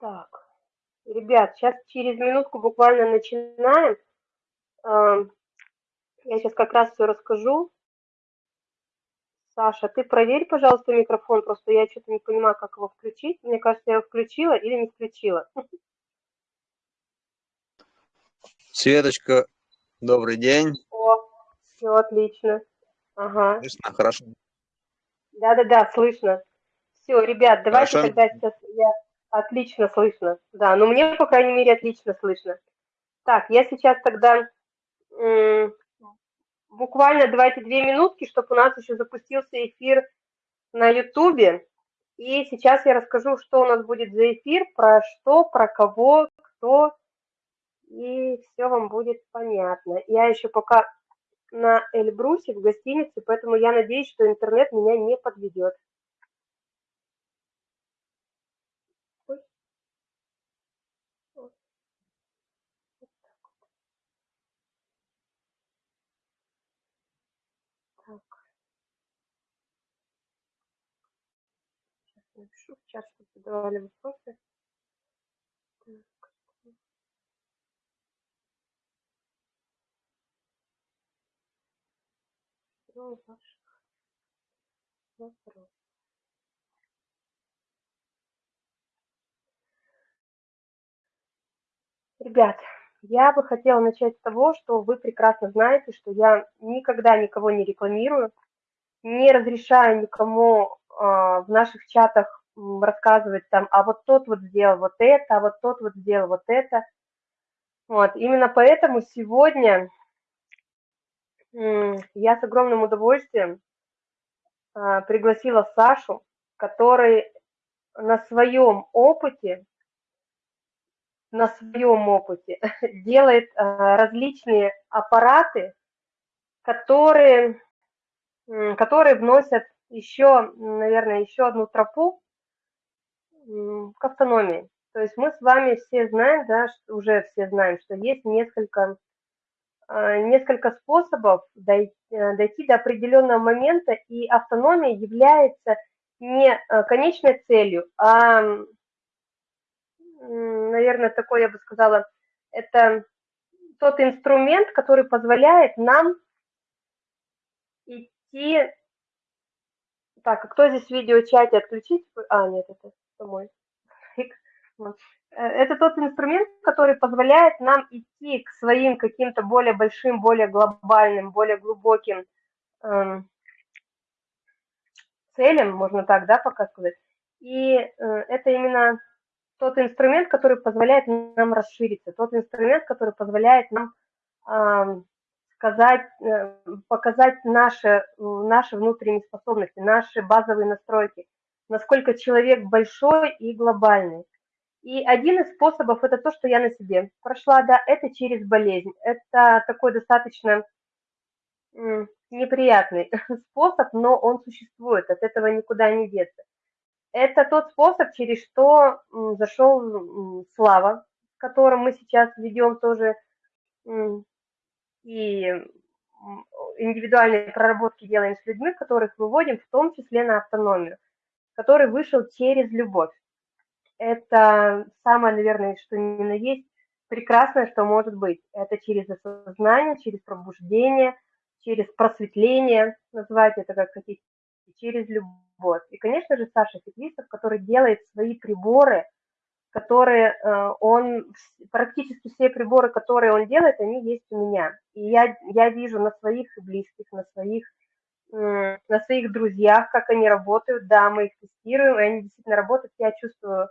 Так, ребят, сейчас через минутку буквально начинаем. Я сейчас как раз все расскажу. Саша, ты проверь, пожалуйста, микрофон, просто я что-то не понимаю, как его включить. Мне кажется, я его включила или не включила. Светочка, добрый день. О, все отлично. Ага. Слышно, хорошо. Да-да-да, слышно. Все, ребят, давайте Хорошо. тогда сейчас я отлично слышно. Да, ну мне, по крайней мере, отлично слышно. Так, я сейчас тогда буквально давайте две минутки, чтобы у нас еще запустился эфир на Ютубе. И сейчас я расскажу, что у нас будет за эфир, про что, про кого, кто, и все вам будет понятно. Я еще пока на Эльбрусе в гостинице, поэтому я надеюсь, что интернет меня не подведет. Ой. Вот. Вот так вот. Так. Сейчас напишу в чат, чтобы задавали вопросы. Так. Ну, ваших вопросов. Ребят, я бы хотела начать с того, что вы прекрасно знаете, что я никогда никого не рекламирую, не разрешаю никому а, в наших чатах рассказывать там, а вот тот вот сделал вот это, а вот тот вот сделал вот это. Вот, именно поэтому сегодня я с огромным удовольствием а, пригласила Сашу, который на своем опыте на своем опыте делает а, различные аппараты, которые, которые вносят еще, наверное, еще одну тропу к автономии. То есть мы с вами все знаем, да, уже все знаем, что есть несколько, а, несколько способов дойти, дойти до определенного момента, и автономия является не конечной целью, а наверное, такой, я бы сказала, это тот инструмент, который позволяет нам идти... Так, а кто здесь в видеочате отключить? А, нет, это мой. Э, Это тот инструмент, который позволяет нам идти к своим каким-то более большим, более глобальным, более глубоким эм, целям, можно так, да, пока сказать. И э, это именно тот инструмент, который позволяет нам расшириться, тот инструмент, который позволяет нам ам, сказать, э, показать наши, наши внутренние способности, наши базовые настройки, насколько человек большой и глобальный. И один из способов это то, что я на себе прошла, да, это через болезнь. Это такой достаточно неприятный способ, но он существует, от этого никуда не деться. Это тот способ, через что зашел Слава, которым мы сейчас ведем тоже и индивидуальные проработки делаем с людьми, которых выводим в том числе на автономию, который вышел через любовь. Это самое, наверное, что на есть прекрасное, что может быть. Это через осознание, через пробуждение, через просветление, назвать это как хотите, через любовь. И, конечно же, Саша Феклисов, который делает свои приборы, которые э, он, практически все приборы, которые он делает, они есть у меня. И я, я вижу на своих близких, на своих, на своих друзьях, как они работают, да, мы их тестируем, и они действительно работают, я чувствую,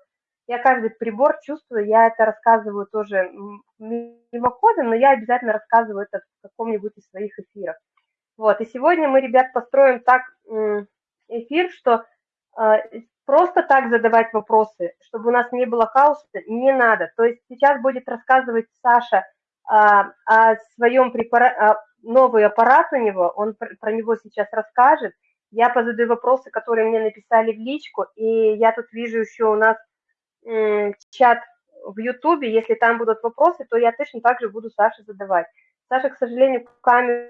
я каждый прибор чувствую, я это рассказываю тоже мимоходом, но я обязательно рассказываю это в каком-нибудь из своих эфиров. Вот, и сегодня мы, ребят, построим так эфир, что э, просто так задавать вопросы, чтобы у нас не было хаоса, не надо. То есть сейчас будет рассказывать Саша а, о своем препарате, новый аппарат у него, он пр- про него сейчас расскажет. Я позадаю вопросы, которые мне написали в личку, и я тут вижу еще у нас чат в Ютубе, если там будут вопросы, то я точно так же буду Саше задавать. Саша, к сожалению, камеру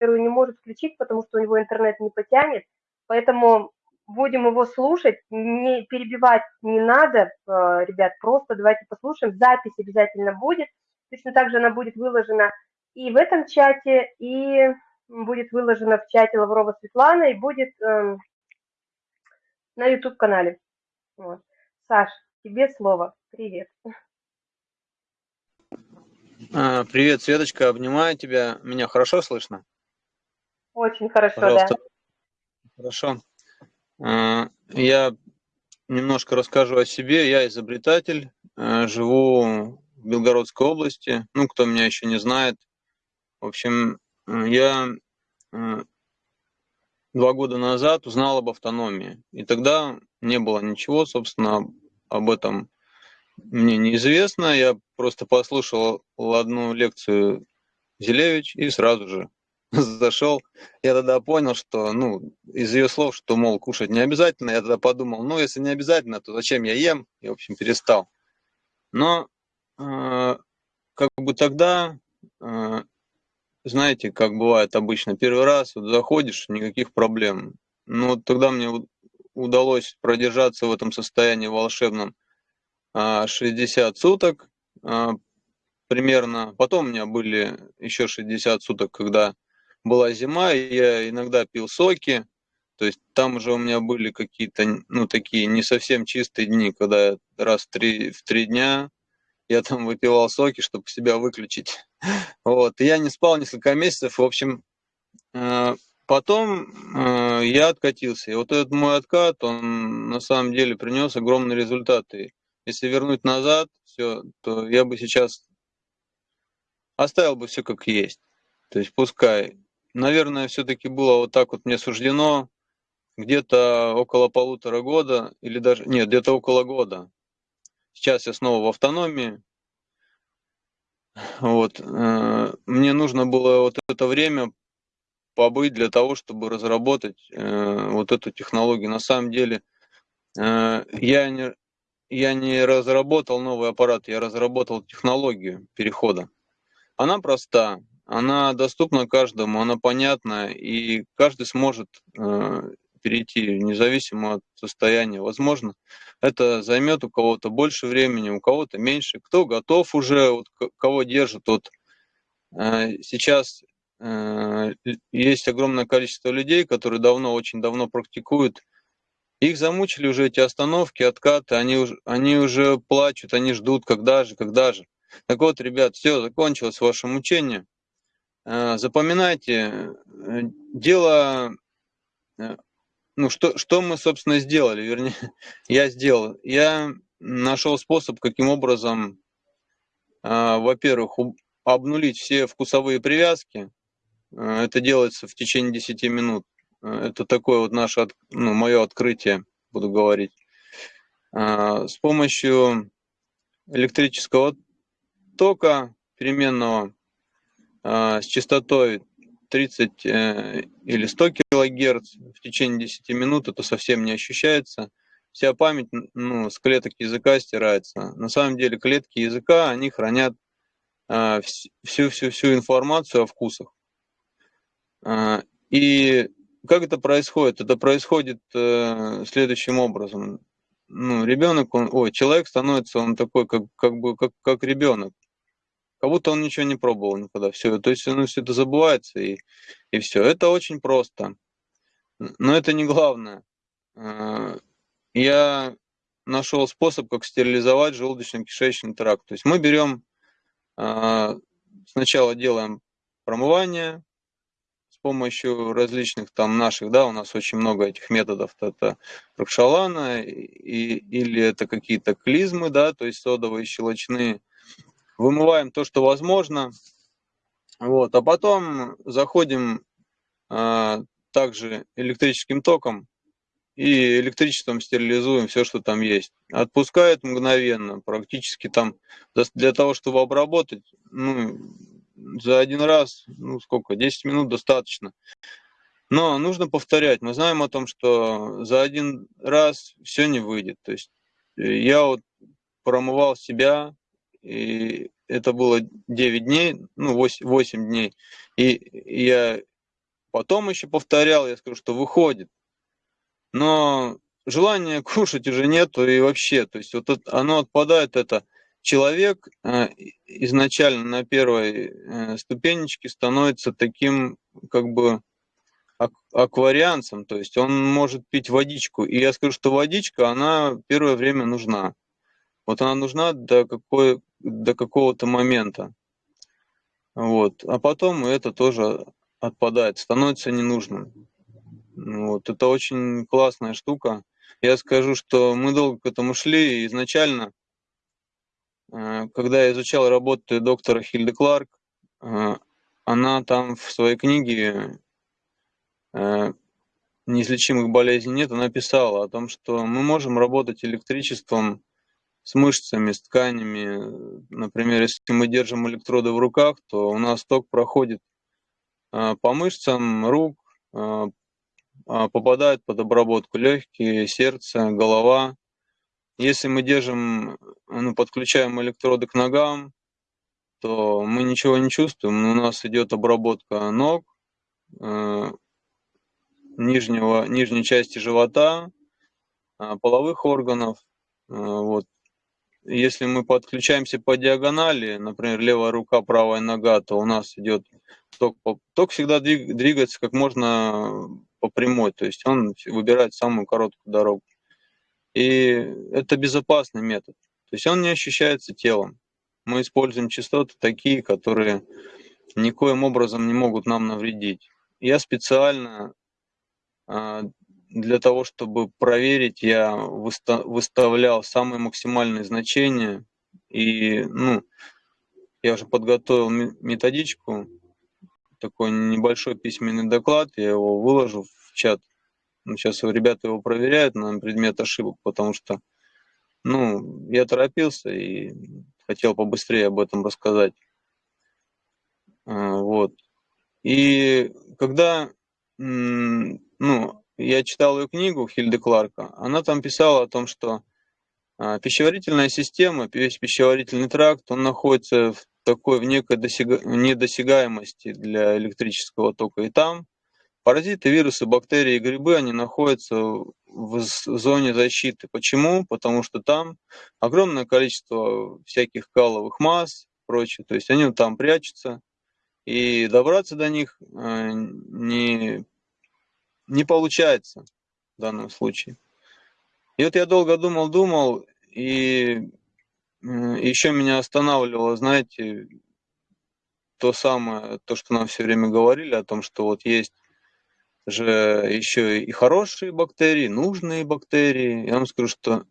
не может включить, потому что у него интернет не потянет, поэтому будем его слушать, не перебивать не надо, э, ребят, просто давайте послушаем, запись обязательно будет, точно так же она будет выложена и в этом чате, и будет выложена в чате Лаврова Светлана, и будет э, на YouTube-канале. Вот. Саш, тебе слово. Привет. А, привет, Светочка, обнимаю тебя. Меня хорошо слышно? Очень хорошо, Пожалуйста. да. Хорошо. А, я немножко расскажу о себе. Я изобретатель, а, живу в Белгородской области. Ну, кто меня еще не знает. В общем, я два года назад узнал об автономии. И тогда не было ничего, собственно, об этом мне неизвестно. Я просто послушал одну лекцию Зелевич и сразу же зашел. Я тогда понял, что, ну, из ее слов, что, мол, кушать не обязательно. Я тогда подумал, ну, если не обязательно, то зачем я ем? И, в общем, перестал. Но э, как бы тогда э, знаете, как бывает обычно, первый раз вот заходишь, никаких проблем. Ну, вот тогда мне удалось продержаться в этом состоянии волшебном 60 а, суток а, примерно. Потом у меня были еще 60 суток, когда была зима, и я иногда пил соки. То есть там уже у меня были какие-то, ну, такие не совсем чистые дни, когда раз в три, в три дня я там выпивал соки, чтобы себя выключить. Вот, и я не спал несколько месяцев, в общем, э, потом э, я откатился. И вот этот мой откат, он на самом деле принес огромные результаты. Если вернуть назад все, то я бы сейчас оставил бы все как есть. То есть пускай. Наверное, все-таки было вот так вот мне суждено где-то около полутора года, или даже, нет, где-то около года. Сейчас я снова в автономии, вот. Э, мне нужно было вот это время побыть для того, чтобы разработать э, вот эту технологию. На самом деле э, я не, я не разработал новый аппарат, я разработал технологию перехода. Она проста, она доступна каждому, она понятна, и каждый сможет перейти, независимо от состояния. Возможно, это займет у кого-то больше времени, у кого-то меньше. Кто готов уже, вот, кого держит. Вот, э, сейчас э, есть огромное количество людей, которые давно, очень давно практикуют. Их замучили уже эти остановки, откаты, они уже, они уже плачут, они ждут, когда же, когда же. Так вот, ребят, все, закончилось ваше мучение. Э, запоминайте, э, дело э, ну, что, что мы, собственно, сделали, вернее, я сделал. Я нашел способ, каким образом, во-первых, обнулить все вкусовые привязки. Это делается в течение 10 минут. Это такое вот наше, ну, мое открытие, буду говорить. С помощью электрического тока переменного с частотой 30 э, или 100 килогерц в течение 10 минут это совсем не ощущается. Вся память ну, с клеток языка стирается. На самом деле клетки языка, они хранят всю-всю-всю э, информацию о вкусах. Э, и как это происходит? Это происходит э, следующим образом. Ну, ребенок, он, ой, человек становится, он такой, как, как бы, как, как ребенок как будто он ничего не пробовал никогда. Все, то есть ну, все это забывается и, и все. Это очень просто. Но это не главное. А, я нашел способ, как стерилизовать желудочно-кишечный тракт. То есть мы берем, а, сначала делаем промывание с помощью различных там наших, да, у нас очень много этих методов. Это рокшалана и, или это какие-то клизмы, да, то есть содовые, щелочные вымываем то, что возможно, вот, а потом заходим а, также электрическим током и электричеством стерилизуем все, что там есть. Отпускает мгновенно, практически там для того, чтобы обработать, ну, за один раз, ну сколько, 10 минут достаточно. Но нужно повторять. Мы знаем о том, что за один раз все не выйдет. То есть э, я вот промывал себя, и это было 9 дней, ну 8, 8 дней, и я потом еще повторял, я скажу, что выходит. но желания кушать уже нету и вообще, то есть вот оно отпадает, это человек э, изначально на первой э, ступенечке становится таким как бы акварианцем, то есть он может пить водичку. И я скажу, что водичка, она первое время нужна. Вот она нужна до, какой, до какого-то момента. Вот. А потом это тоже отпадает, становится ненужным. Вот. Это очень классная штука. Я скажу, что мы долго к этому шли, и изначально, э, когда я изучал работы доктора Хильды Кларк, э, она там в своей книге э, «Неизлечимых болезней нет», она писала о том, что мы можем работать электричеством с мышцами, с тканями. Например, если мы держим электроды в руках, то у нас ток проходит по мышцам рук, а, попадают под обработку легкие, сердце, голова. Если мы держим, ну, подключаем электроды к ногам, то мы ничего не чувствуем. У нас идет обработка ног, э, нижнего, нижней части живота, половых органов. Э, вот. Если мы подключаемся по диагонали, например, левая рука, правая нога, то у нас идет ток. Ток всегда двигается как можно по прямой, то есть он выбирает самую короткую дорогу. И это безопасный метод. То есть он не ощущается телом. Мы используем частоты такие, которые никоим образом не могут нам навредить. Я специально а, для того, чтобы проверить, я выставлял самые максимальные значения. И ну, я уже подготовил методичку, такой небольшой письменный доклад, я его выложу в чат. Ну, сейчас ребята его проверяют на предмет ошибок, потому что ну, я торопился и хотел побыстрее об этом рассказать. А, вот. И когда ну, я читал ее книгу Хильды Кларка, она там писала о том, что а, пищеварительная система, весь пищеварительный тракт, он находится в такой в некой досяга... недосягаемости для электрического тока. И там паразиты, вирусы, бактерии и грибы, они находятся в зоне защиты. Почему? Потому что там огромное количество всяких каловых масс, прочее. То есть они там прячутся, и добраться до них э, не, не получается в данном случае. И вот я долго думал, думал, и еще меня останавливало, знаете, то самое, то, что нам все время говорили о том, что вот есть же еще и хорошие бактерии, нужные бактерии. Я вам скажу, что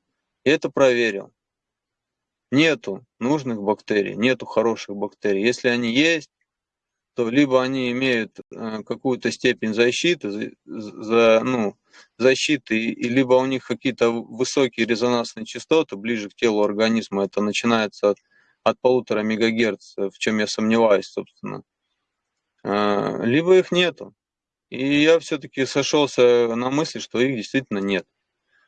я это проверил. Нету нужных бактерий, нету хороших бактерий. Если они есть, то либо они имеют э, какую-то степень защиты, за, ну, защиты, и либо у них какие-то высокие резонансные частоты ближе к телу организма, это начинается от, от полутора мегагерц, в чем я сомневаюсь, собственно, э, либо их нету. И я все-таки сошелся на мысли, что их действительно нет.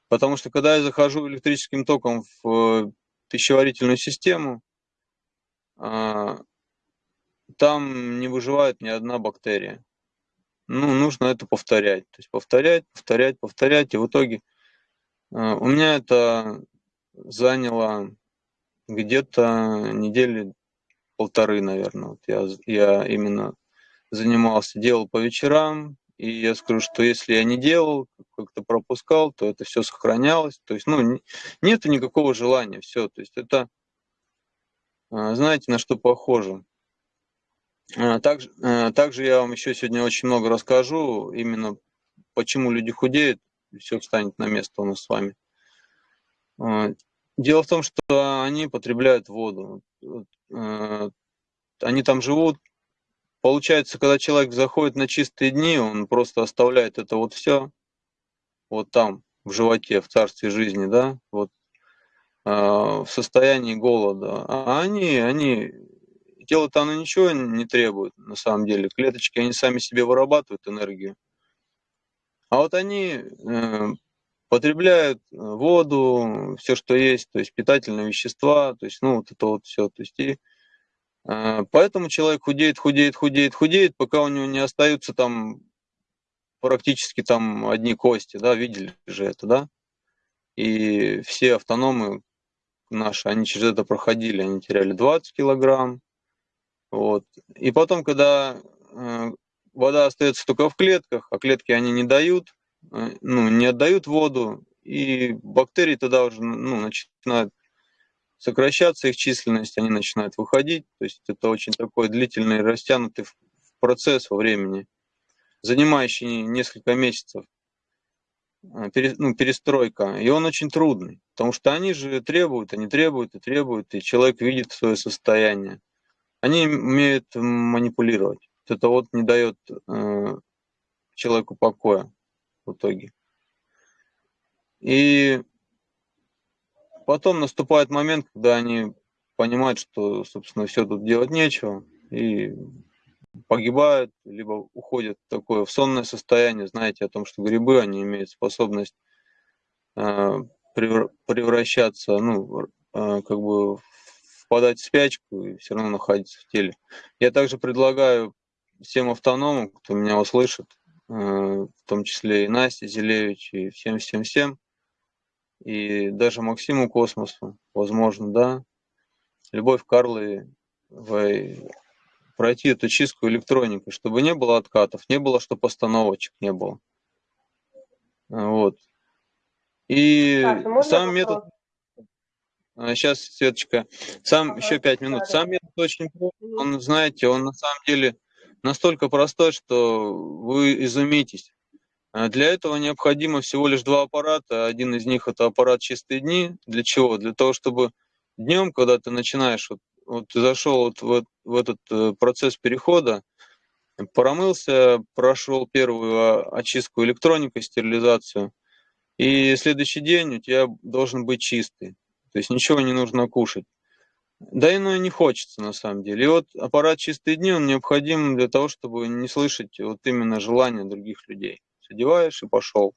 Потому что когда я захожу электрическим током в пищеварительную систему, э, там не выживает ни одна бактерия. Ну, нужно это повторять. То есть повторять, повторять, повторять. И в итоге э, у меня это заняло где-то недели полторы, наверное. Вот я, я именно занимался, делал по вечерам. И я скажу, что если я не делал, как-то пропускал, то это все сохранялось. То есть, ну, нет никакого желания, все. То есть это, э, знаете, на что похоже. А, также, э, также я вам еще сегодня очень много расскажу, именно почему люди худеют, и все встанет на место у нас с вами. А, дело в том, что они потребляют воду. Они там живут. Получается, когда человек заходит на чистые дни, он просто оставляет это вот все, вот там, в животе, в царстве жизни, да, вот а, в состоянии голода. А они, они тело-то оно ничего не требует, на самом деле. Клеточки, они сами себе вырабатывают энергию. А вот они э, потребляют э, воду, все, что есть, то есть питательные вещества, то есть, ну, вот это вот все. То есть, и, э, поэтому человек худеет, худеет, худеет, худеет, пока у него не остаются там практически там одни кости, да, видели же это, да? И все автономы наши, они через это проходили, они теряли 20 килограмм, вот. И потом, когда э, вода остается только в клетках, а клетки они не дают, э, ну, не отдают воду, и бактерии тогда уже ну, начинают сокращаться, их численность, они начинают выходить. То есть это очень такой длительный, растянутый процесс во времени, занимающий несколько месяцев. Э, ну, перестройка, и он очень трудный, потому что они же требуют, они требуют и требуют, и человек видит свое состояние. Они умеют манипулировать. Это вот не дает э, человеку покоя в итоге. И потом наступает момент, когда они понимают, что, собственно, все тут делать нечего, и погибают, либо уходят в такое в сонное состояние. Знаете о том, что грибы, они имеют способность э, превращаться, ну, э, как бы впадать в спячку и все равно находиться в теле. Я также предлагаю всем автономам, кто меня услышит, э, в том числе и Насте Зелевич, и всем-всем-всем, и даже Максиму Космосу, возможно, да, Любовь Карловой, пройти эту чистку электроникой, чтобы не было откатов, не было, чтобы постановочек не было. Вот. И так, сам метод... Сейчас, а, Светочка, сам еще пять минут. Сам метод очень простой, он, знаете, он на самом деле настолько простой, что вы изумитесь. А для этого необходимо всего лишь два аппарата. Один из них это аппарат чистые дни. Для чего? Для того, чтобы днем, когда ты начинаешь вот вот ты зашел вот в, в этот э, процесс перехода, промылся, прошел первую очистку электроникой, стерилизацию, и следующий день у тебя должен быть чистый, то есть ничего не нужно кушать. Да и ну и не хочется на самом деле. И вот аппарат «Чистые дни», он необходим для того, чтобы не слышать вот именно желания других людей. Одеваешь и пошел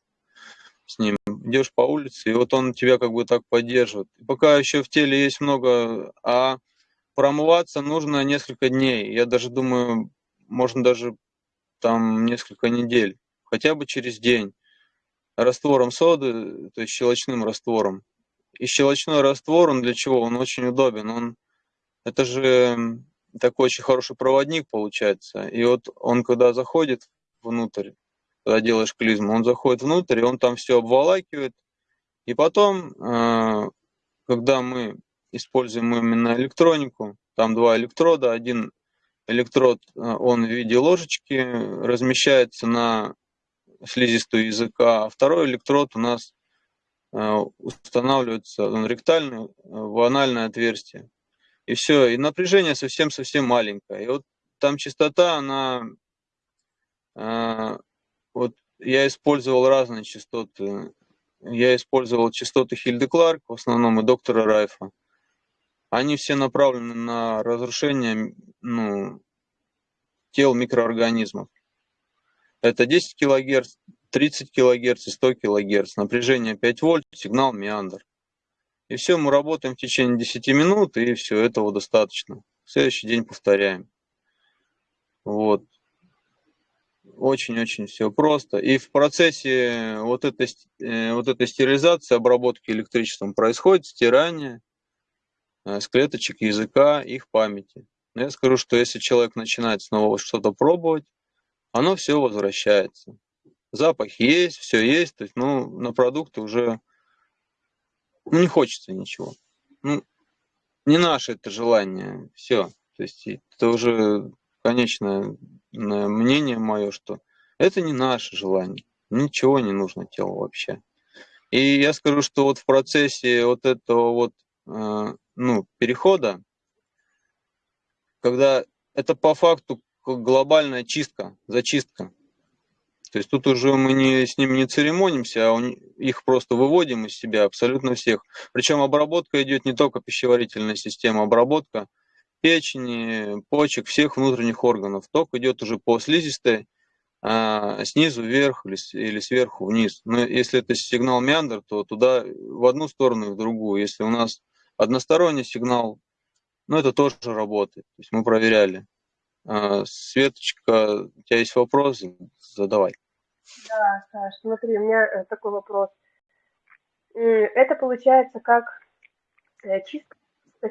с ним. Идешь по улице, и вот он тебя как бы так поддерживает. И пока еще в теле есть много, а промываться нужно несколько дней. Я даже думаю, можно даже там несколько недель, хотя бы через день. Раствором соды, то есть щелочным раствором. И щелочной раствор, он для чего? Он очень удобен. Он, это же такой очень хороший проводник получается. И вот он, когда заходит внутрь, когда делаешь клизму, он заходит внутрь, и он там все обволакивает. И потом, э, когда мы используем именно электронику. Там два электрода. Один электрод, э, он в виде ложечки размещается на слизистую языка, а второй электрод у нас э, устанавливается, он ректальный, э, в анальное отверстие. И все, и напряжение совсем-совсем маленькое. И вот там частота, она, вот я использовал разные частоты. Я использовал частоты Хильды Кларк, в основном и доктора Райфа они все направлены на разрушение ну, тел микроорганизмов. Это 10 кГц, 30 кГц и 100 кГц. Напряжение 5 вольт, сигнал миандр. И все, мы работаем в течение 10 минут, и все, этого достаточно. В следующий день повторяем. Вот. Очень-очень все просто. И в процессе вот этой, э, вот этой стерилизации, обработки электричеством происходит стирание, Э, с клеточек языка их памяти. Но я скажу, что если человек начинает снова что-то пробовать, оно все возвращается. Запах есть, все есть, то есть, ну, на продукты уже ну, не хочется ничего. Ну, не наше это желание, все. То есть это уже конечное мнение мое, что это не наше желание. Ничего не нужно телу вообще. И я скажу, что вот в процессе вот этого вот э, ну, перехода, когда это по факту глобальная чистка, зачистка. То есть тут уже мы не, с ними не церемонимся, а их просто выводим из себя абсолютно всех. Причем обработка идет не только пищеварительная система, обработка печени, почек, всех внутренних органов. Ток идет уже по слизистой, а, снизу вверх или, или сверху вниз. Но если это сигнал миандр, то туда в одну сторону и в другую. Если у нас Односторонний сигнал, ну, это тоже работает. То есть мы проверяли. А, Светочка, у тебя есть вопросы? Задавай. Да, Саш, смотри, у меня э, такой вопрос. Это получается как э, чисто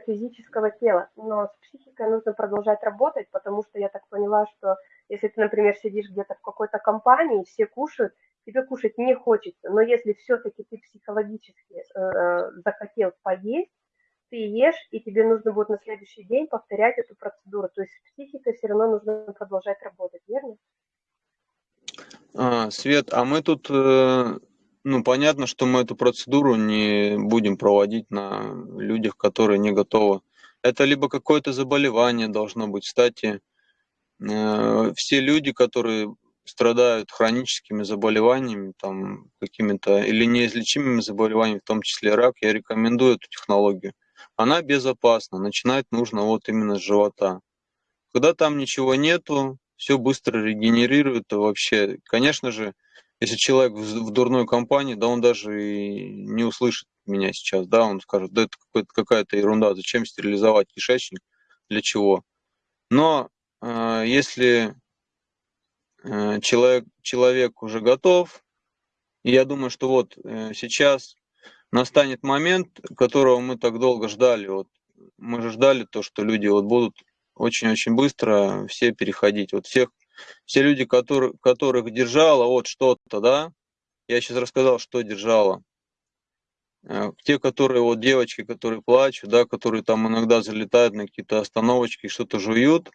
физического тела, но с психикой нужно продолжать работать, потому что я так поняла, что если ты, например, сидишь где-то в какой-то компании, все кушают, тебе кушать не хочется, но если все-таки ты психологически э, захотел поесть, ты ешь, и тебе нужно будет на следующий день повторять эту процедуру. То есть с все равно нужно продолжать работать, верно? А, Свет, а мы тут, э, ну, понятно, что мы эту процедуру не будем проводить на людях, которые не готовы. Это либо какое-то заболевание должно быть. Кстати, э, все люди, которые страдают хроническими заболеваниями, там, какими-то или неизлечимыми заболеваниями, в том числе рак, я рекомендую эту технологию. Она безопасна, начинать нужно вот именно с живота. Когда там ничего нету, все быстро регенерирует вообще. Конечно же, если человек в дурной компании, да он даже и не услышит меня сейчас, да, он скажет, да это какая-то ерунда, зачем стерилизовать кишечник, для чего. Но э, если э, человек, человек уже готов, я думаю, что вот э, сейчас настанет момент, которого мы так долго ждали, вот мы же ждали то, что люди вот будут очень-очень быстро все переходить. Вот всех, все люди, которые, которых держало вот что-то, да, я сейчас рассказал, что держало. Э, те, которые, вот девочки, которые плачут, да, которые там иногда залетают на какие-то остановочки, что-то жуют,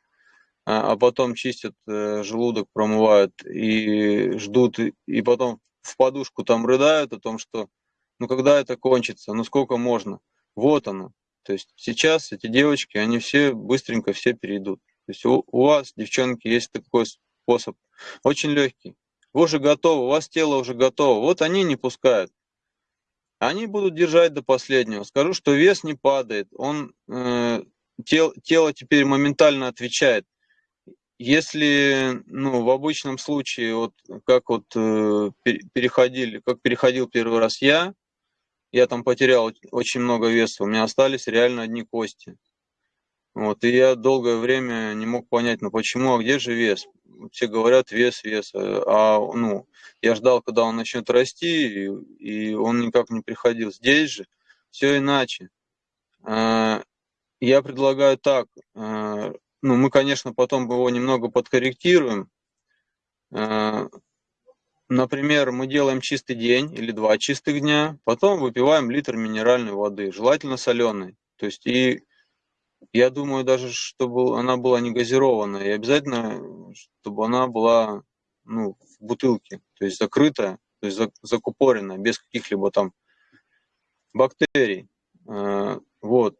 а, а потом чистят э, желудок, промывают и ждут, и потом в подушку там рыдают о том, что ну когда это кончится, ну сколько можно. Вот оно. То есть сейчас эти девочки, они все быстренько все перейдут. То есть у, у вас, девчонки, есть такой способ, очень легкий. Вы уже готовы, у вас тело уже готово. Вот они не пускают. Они будут держать до последнего. Скажу, что вес не падает. Он, э, тел, тело теперь моментально отвечает. Если ну, в обычном случае, вот как вот э, переходили, как переходил первый раз я, я там потерял очень много веса, у меня остались реально одни кости. Вот, и я долгое время не мог понять, ну почему, а где же вес? Все говорят вес, вес, а ну, я ждал, когда он начнет расти, и, и он никак не приходил. Здесь же все иначе. А, я предлагаю так, а, ну мы, конечно, потом его немного подкорректируем, Например, мы делаем чистый день или два чистых дня, потом выпиваем литр минеральной воды, желательно соленой. То есть и я думаю даже, чтобы она была не газированная, и обязательно, чтобы она была ну, в бутылке, то есть закрытая, то есть закупоренная, без каких-либо там бактерий. Э, вот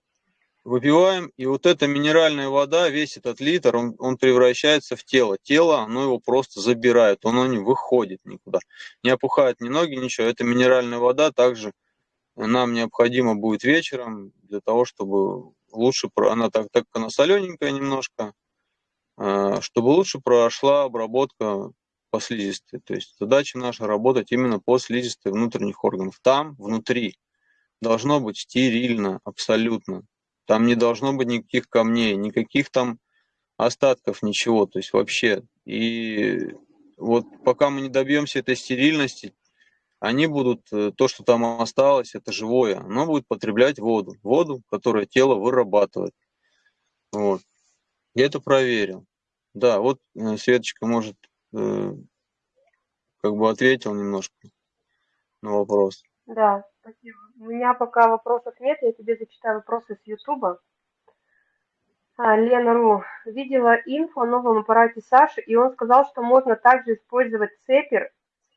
выпиваем, и вот эта минеральная вода, весь этот литр, он, он превращается в тело. Тело, оно его просто забирает, оно не выходит никуда. Не опухает ни ноги, ничего. Эта минеральная вода также нам необходимо будет вечером для того, чтобы лучше, она так, так она солененькая немножко, а, чтобы лучше прошла обработка по слизистой. То есть задача наша работать именно по слизистой внутренних органов. Там, внутри, должно быть стерильно, абсолютно. Там не должно быть никаких камней, никаких там остатков, ничего. То есть вообще. И вот пока мы не добьемся этой стерильности, они будут, э, то, что там осталось, это живое, оно будет потреблять воду. Воду, которую тело вырабатывает. Вот. Я это проверил. Да, вот э, Светочка, может, э, как бы ответил немножко на вопрос. Да, спасибо. У меня пока вопросов нет, я тебе зачитаю вопросы с Ютуба. А, Лена Ру. Видела инфо о новом аппарате Саши, и он сказал, что можно также использовать цепер.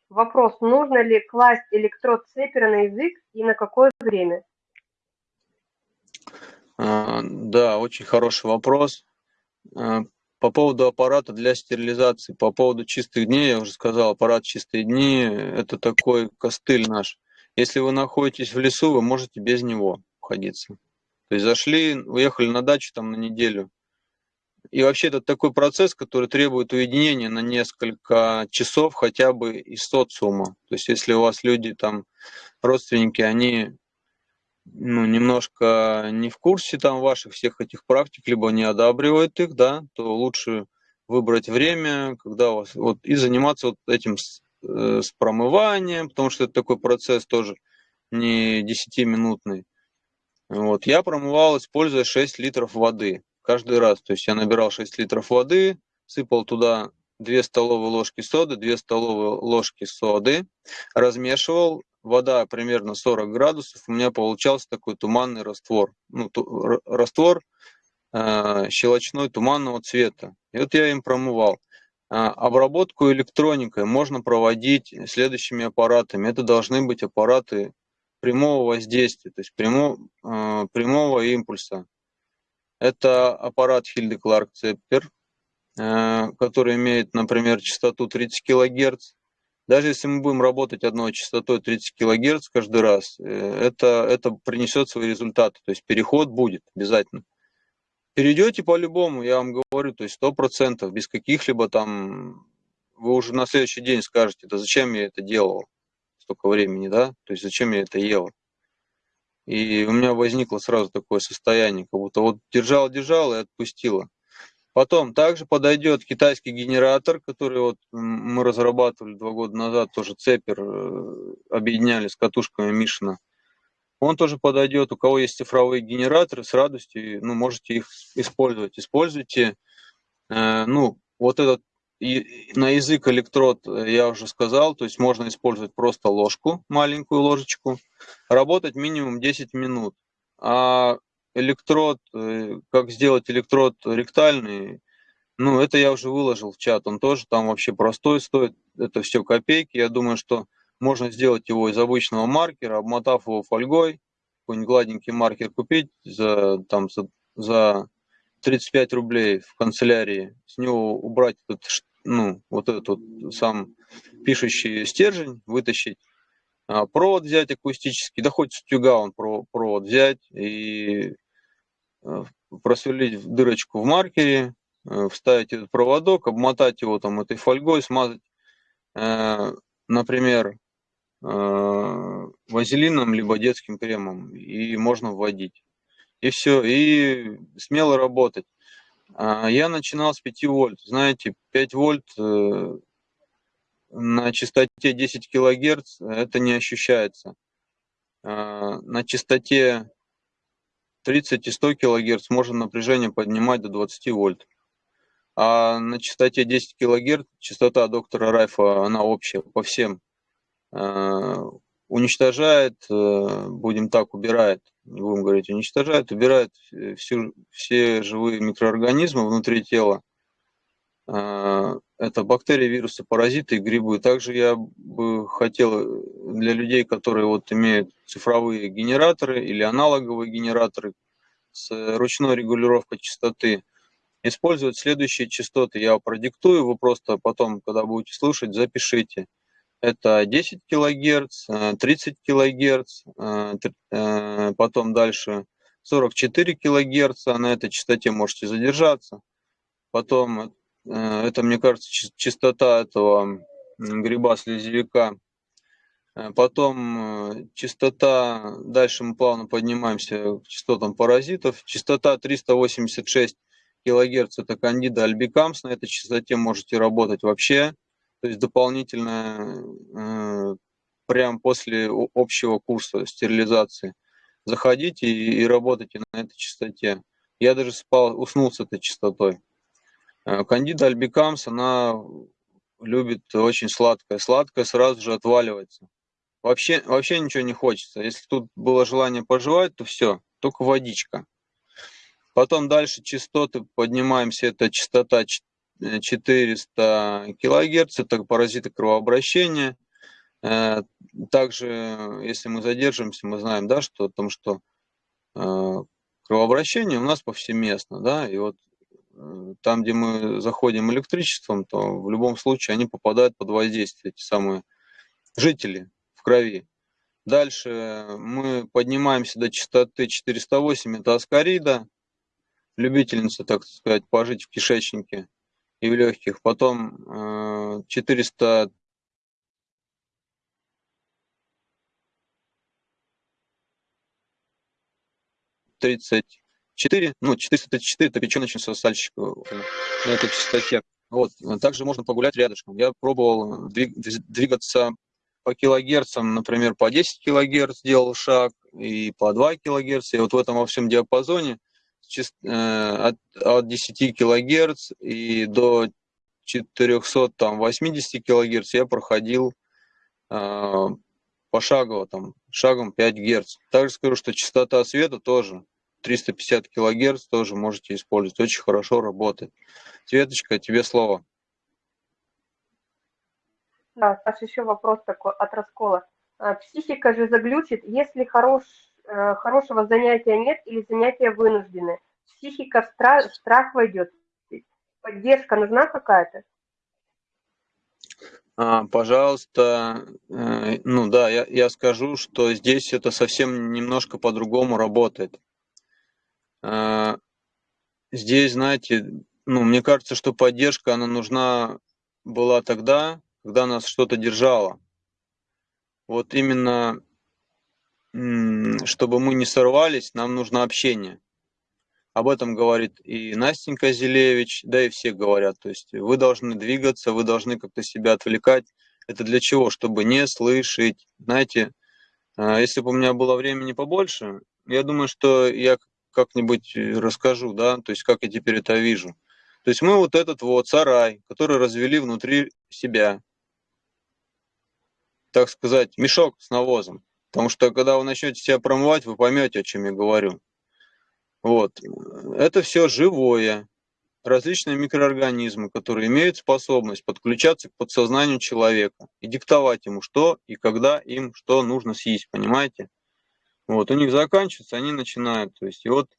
Вопрос, нужно ли класть электрод цепера на язык и на какое время? А, да, очень хороший вопрос. А, по поводу аппарата для стерилизации, по поводу чистых дней, я уже сказал, аппарат чистые дни – это такой костыль наш. Если вы находитесь в лесу, вы можете без него обходиться. То есть зашли, уехали на дачу там на неделю. И вообще это такой процесс, который требует уединения на несколько часов хотя бы из социума. То есть если у вас люди там, родственники, они ну, немножко не в курсе там ваших всех этих практик, либо не одабривают их, да, то лучше выбрать время, когда у вас, вот, и заниматься вот этим с промыванием, потому что это такой процесс тоже не 10-минутный. Вот. Я промывал, используя 6 литров воды каждый раз. То есть я набирал 6 литров воды, сыпал туда 2 столовые ложки соды, 2 столовые ложки соды, размешивал, вода примерно 40 градусов, у меня получался такой туманный раствор. Ну, ту, раствор э, щелочной туманного цвета. И вот я им промывал. А, обработку электроникой можно проводить следующими аппаратами. Это должны быть аппараты прямого воздействия, то есть прямо, э, прямого импульса. Это аппарат Hilde Clark Cepper, э, который имеет, например, частоту 30 кГц. Даже если мы будем работать одной частотой 30 кГц каждый раз, э, это, это принесет свои результаты. То есть переход будет обязательно. Перейдете по-любому, я вам говорю, то есть сто процентов, без каких-либо там, вы уже на следующий день скажете, да зачем я это делал столько времени, да, то есть зачем я это ел. И у меня возникло сразу такое состояние, как будто вот держал-держал и отпустила. Потом также подойдет китайский генератор, который вот мы разрабатывали два года назад, тоже цепер, э, объединяли с катушками Мишина он тоже подойдет. У кого есть цифровые генераторы, с радостью, ну, можете их использовать. Используйте, э, ну, вот этот и на язык электрод я уже сказал, то есть можно использовать просто ложку, маленькую ложечку, работать минимум 10 минут. А электрод, э, как сделать электрод ректальный, ну, это я уже выложил в чат, он тоже там вообще простой стоит, это все копейки. Я думаю, что можно сделать его из обычного маркера, обмотав его фольгой, какой-нибудь гладенький маркер купить за, там, за, за 35 рублей в канцелярии, с него убрать этот, ну, вот этот сам пишущий стержень, вытащить, а, провод взять акустический, да хоть с тюга он провод взять и э, просверлить дырочку в маркере, э, вставить этот проводок, обмотать его там этой фольгой, смазать, э, например, вазелином либо детским кремом, и можно вводить. И все, и смело работать. А, я начинал с 5 вольт. Знаете, 5 вольт э, на частоте 10 килогерц это не ощущается. А, на частоте 30 и 100 килогерц можно напряжение поднимать до 20 вольт. А на частоте 10 килогерц частота доктора Райфа, она общая по всем Э, уничтожает, э, будем так, убирает, не будем говорить уничтожает, убирает всю, все живые микроорганизмы внутри тела. Э, это бактерии, вирусы, паразиты и грибы. Также я бы хотел для людей, которые вот имеют цифровые генераторы или аналоговые генераторы с ручной регулировкой частоты, использовать следующие частоты. Я продиктую, вы просто потом, когда будете слушать, запишите это 10 килогерц, 30 килогерц, потом дальше 44 килогерца, на этой частоте можете задержаться. Потом, э, это, мне кажется, частота этого гриба-слезевика. Э, потом э, частота, дальше мы плавно поднимаемся к частотам паразитов. Частота 386 килогерц, это кандида альбикамс, на этой частоте можете работать вообще то есть дополнительно э, прямо после общего курса стерилизации заходите и, и работайте на этой частоте. Я даже спал, уснул с этой частотой. Э, кандида альбикамс, она любит очень сладкое. Сладкое сразу же отваливается. Вообще, вообще ничего не хочется. Если тут было желание пожевать, то все, только водичка. Потом дальше частоты поднимаемся, это частота 400 килогерц, это паразиты кровообращения. Э, также, если мы задержимся, мы знаем, да, что о том, что э, кровообращение у нас повсеместно, да, и вот э, там, где мы заходим электричеством, то в любом случае они попадают под воздействие, эти самые жители в крови. Дальше мы поднимаемся до частоты 408, это аскарида, любительница, так сказать, пожить в кишечнике и в легких. Потом 400 34, ну, 434 это печеночница сальщика на этой частоте. Вот. Также можно погулять рядышком. Я пробовал двигаться по килогерцам, например, по 10 килогерц делал шаг, и по 2 килогерца. И вот в этом во всем диапазоне э, от, от 10 килогерц и до 480 килогерц я проходил э, пошагово, там, шагом 5 герц. Также скажу, что частота света тоже 350 килогерц тоже можете использовать. Очень хорошо работает. Светочка, тебе слово. Да, Саша, еще вопрос такой от раскола. А, психика же заглючит, если хорош, э, хорошего занятия нет или занятия вынуждены. Психика в страх, страх войдет. Поддержка нужна какая-то? А, пожалуйста, э, ну да, я, я скажу, что здесь это совсем немножко по-другому работает. А, здесь, знаете, ну, мне кажется, что поддержка, она нужна была тогда, когда нас что-то держало. Вот именно, чтобы мы не сорвались, нам нужно общение. Об этом говорит и Настенька Зелевич, да и все говорят. То есть вы должны двигаться, вы должны как-то себя отвлекать. Это для чего? Чтобы не слышать. Знаете, а, если бы у меня было времени побольше, я думаю, что я как-нибудь расскажу, да, то есть как я теперь это вижу. То есть мы вот этот вот сарай, который развели внутри себя, так сказать, мешок с навозом. Потому что когда вы начнете себя промывать, вы поймете, о чем я говорю. Вот. Это все живое. Различные микроорганизмы, которые имеют способность подключаться к подсознанию человека и диктовать ему, что и когда им что нужно съесть, понимаете? Вот, у них заканчивается, они начинают. То есть, и вот,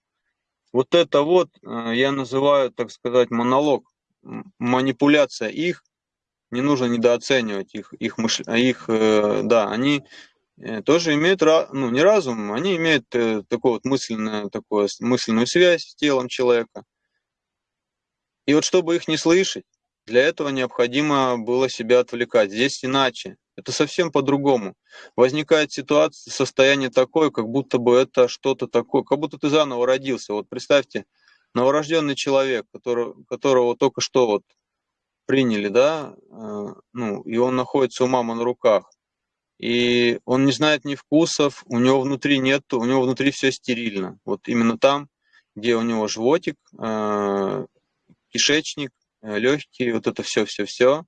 вот это вот э, я называю, так сказать, монолог, манипуляция их не нужно недооценивать их, их, мыш... их э, да, они тоже имеют, ну, не разум, они имеют э, такую вот мысленную, такую мысленную связь с телом человека. И вот чтобы их не слышать, для этого необходимо было себя отвлекать. Здесь иначе. Это совсем по-другому. Возникает ситуация, состояние такое, как будто бы это что-то такое, как будто ты заново родился. Вот представьте, новорожденный человек, который, которого только что вот приняли, да, э, ну, и он находится у мамы на руках, и он не знает ни вкусов, у него внутри нет, у него внутри все стерильно. Вот именно там, где у него животик, э, кишечник, э, легкие, вот это все-все-все,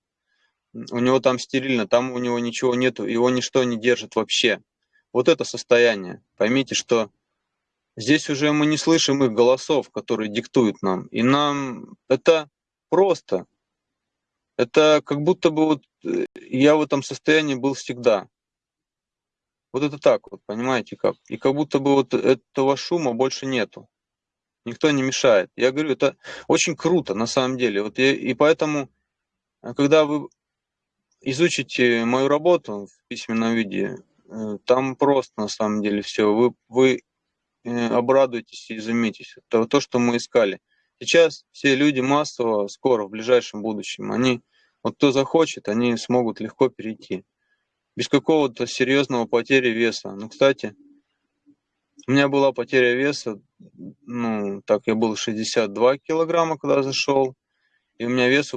у него там стерильно, там у него ничего нету, его ничто не держит вообще. Вот это состояние. Поймите, что здесь уже мы не слышим их голосов, которые диктуют нам. И нам это просто. Это как будто бы вот э, я в этом состоянии был всегда. Вот это так вот, понимаете как? И как будто бы вот этого шума больше нету. Никто не мешает. Я говорю, это очень круто на самом деле. Вот я, и поэтому, э, когда вы изучите мою работу в письменном виде, э, там просто на самом деле все. Вы, вы обрадуетесь и изумитесь. Это то, что мы искали. Сейчас все люди массово, скоро, в ближайшем будущем, они вот кто захочет, они смогут легко перейти. Без какого-то серьезного потери веса. Ну, кстати, у меня была потеря веса, ну, так, я был 62 килограмма, когда зашел, и у меня вес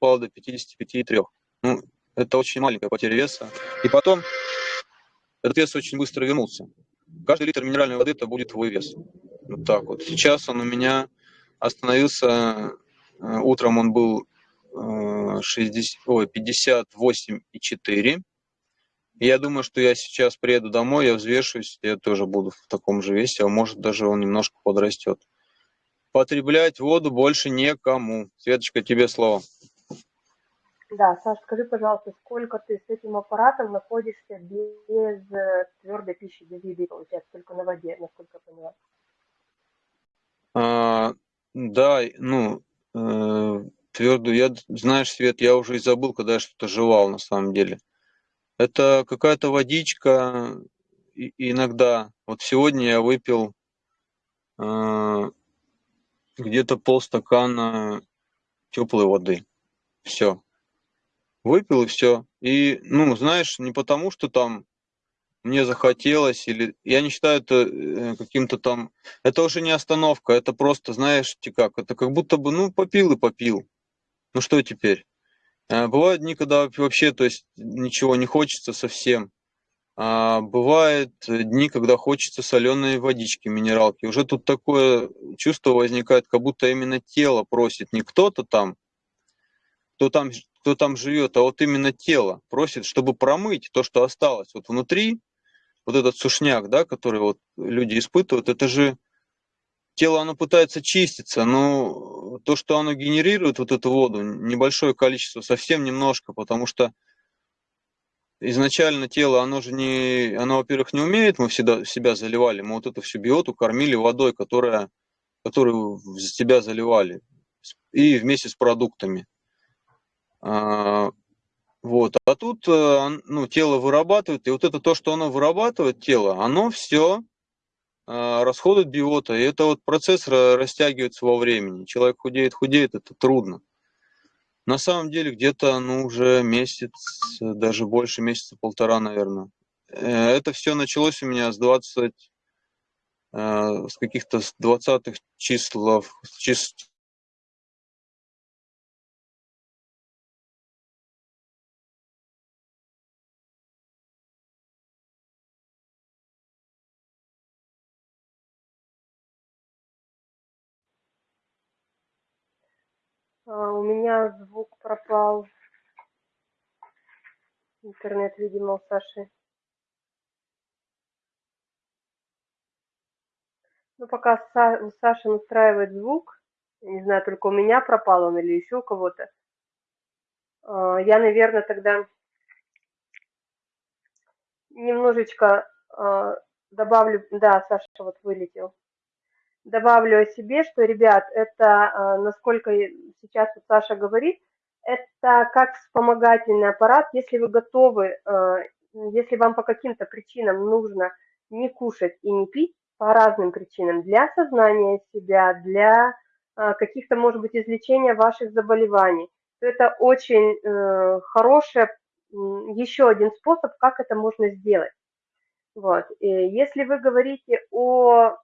упал до 55,3. Ну, это очень маленькая потеря веса. И потом этот вес очень быстро вернулся. Каждый литр минеральной воды это будет твой вес. Вот так вот. Сейчас он у меня остановился, утром он был 60, э, ой, 58,4. И я думаю, что я сейчас приеду домой, я взвешиваюсь, я тоже буду в таком же весе, а может даже он немножко подрастет. Потреблять воду больше некому. Светочка, тебе слово. Да, Саш, скажи, пожалуйста, сколько ты с этим аппаратом находишься без э, твердой пищи, без еды, получается, только на воде, насколько я поняла? А, да, ну, э, твердую, я, знаешь, Свет, я уже и забыл, когда я что-то жевал на самом деле. Это какая-то водичка и, иногда. Вот сегодня я выпил э, где-то полстакана теплой воды. Все. Выпил и все. И, ну, знаешь, не потому, что там мне захотелось, или я не считаю это э, каким-то там, это уже не остановка, это просто, знаешь, как, это как будто бы, ну, попил и попил. Ну что теперь? Э, бывают дни, когда вообще, то есть, ничего не хочется совсем. А бывают дни, когда хочется соленой водички, минералки. Уже тут такое чувство возникает, как будто именно тело просит, не кто-то там, кто там, кто там живет, а вот именно тело просит, чтобы промыть то, что осталось вот внутри, вот этот сушняк, да, который вот люди испытывают, это же тело, оно пытается чиститься, но то, что оно генерирует вот эту воду, небольшое количество, совсем немножко, потому что изначально тело, оно же не, оно, во-первых, не умеет, мы всегда себя заливали, мы вот эту всю биоту кормили водой, которая, которую в себя заливали, и вместе с продуктами. Вот. А тут э, ну, тело вырабатывает, и вот это то, что оно вырабатывает, тело, оно все а, расходует биота, и это вот процесс растягивается во времени. Человек худеет, худеет, это трудно. На самом деле где-то ну, уже месяц, даже больше месяца, полтора, наверное. Э, это все началось у меня с 20, э, с каких-то 20-х числов, чис, у меня звук пропал. Интернет, видимо, у Саши. Ну, пока у Саши настраивает звук, не знаю, только у меня пропал он или еще у кого-то, а, я, наверное, тогда немножечко а, добавлю... Да, Саша вот вылетел добавлю о себе, что, ребят, это, а, насколько сейчас вот Саша говорит, это как вспомогательный аппарат, если вы готовы, а, если вам по каким-то причинам нужно не кушать и не пить, по разным причинам, для сознания себя, для а, каких-то, может быть, излечения ваших заболеваний, то это очень э, хороший еще один способ, как это можно сделать. Вот. И если вы говорите о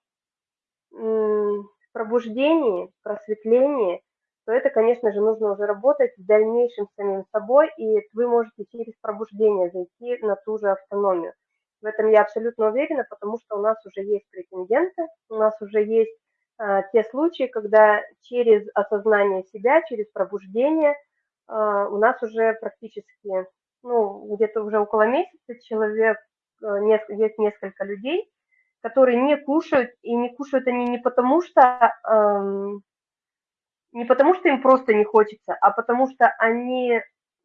пробуждении, просветлении, то это, конечно же, нужно уже работать в дальнейшем с самим собой, и вы можете через пробуждение зайти на ту же автономию. В этом я абсолютно уверена, потому что у нас уже есть претенденты, у нас уже есть а, те случаи, когда через осознание себя, через пробуждение а, у нас уже практически, ну, где-то уже около месяца человек, а, есть несколько людей, которые не кушают, и не кушают они не потому что, эм, не потому что им просто не хочется, а потому что они,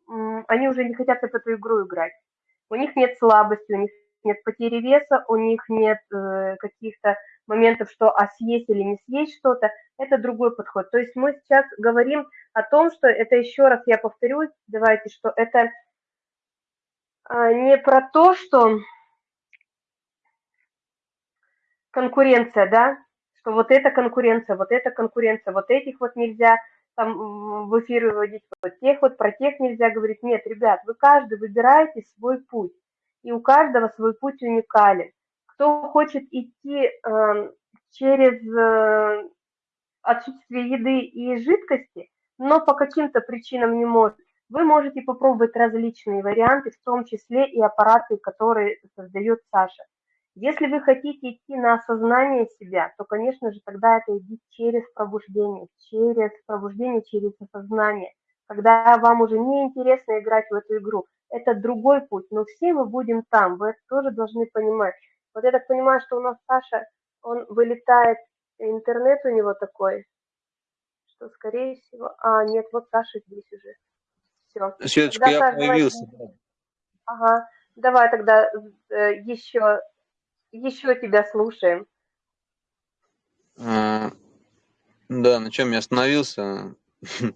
эм, они уже не хотят в эту игру играть. У них нет слабости, у них нет потери веса, у них нет э, каких-то моментов, что а съесть или не съесть что-то, это другой подход. То есть мы сейчас говорим о том, что это еще раз я повторюсь, давайте, что это э, не про то, что конкуренция, да, что вот эта конкуренция, вот эта конкуренция, вот этих вот нельзя там в эфир выводить, вот тех вот, про тех нельзя говорить. Нет, ребят, вы каждый выбираете свой путь, и у каждого свой путь уникален. Кто хочет идти э, через э, отсутствие еды и жидкости, но по каким-то причинам не может, вы можете попробовать различные варианты, в том числе и аппараты, которые создает Саша. Если вы хотите идти на осознание себя, то, конечно же, тогда это идти через пробуждение, через пробуждение, через осознание. Когда вам уже не интересно играть в эту игру, это другой путь, но все мы будем там, вы это тоже должны понимать. Вот я так понимаю, что у нас Саша, он вылетает, интернет у него такой, что, скорее всего... А, нет, вот Саша здесь уже. Все. Светочка, тогда, я Саша, появился. Давай... Ага, давай тогда э, еще еще тебя слушаем. А, да, на чем я остановился?